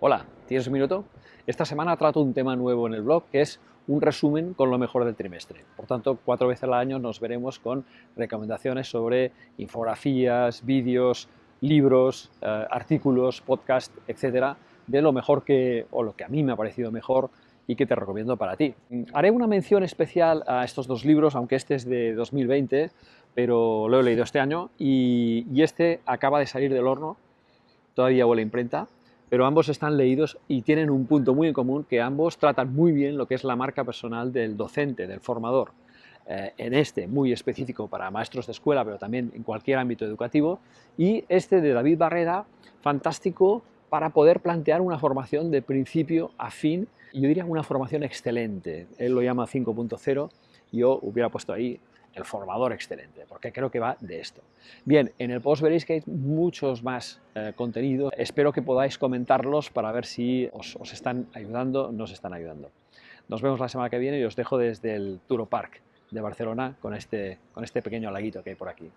Hola, ¿tienes un minuto? Esta semana trato un tema nuevo en el blog que es un resumen con lo mejor del trimestre. Por tanto, cuatro veces al año nos veremos con recomendaciones sobre infografías, vídeos, libros, eh, artículos, podcast, etcétera, de lo mejor que, o lo que a mí me ha parecido mejor y que te recomiendo para ti. Haré una mención especial a estos dos libros, aunque este es de 2020, pero lo he leído este año y, y este acaba de salir del horno, todavía huele a imprenta, pero ambos están leídos y tienen un punto muy en común, que ambos tratan muy bien lo que es la marca personal del docente, del formador. Eh, en este muy específico para maestros de escuela, pero también en cualquier ámbito educativo, y este de David Barrera, fantástico para poder plantear una formación de principio a fin, yo diría una formación excelente. Él lo llama 5.0, yo hubiera puesto ahí el formador excelente, porque creo que va de esto. Bien, en el post veréis que hay muchos más eh, contenidos. Espero que podáis comentarlos para ver si os, están ayudando o no os están ayudando. Nos vemos la semana que viene y os dejo desde el Turo Park de Barcelona con este, con este pequeño laguito que hay por aquí.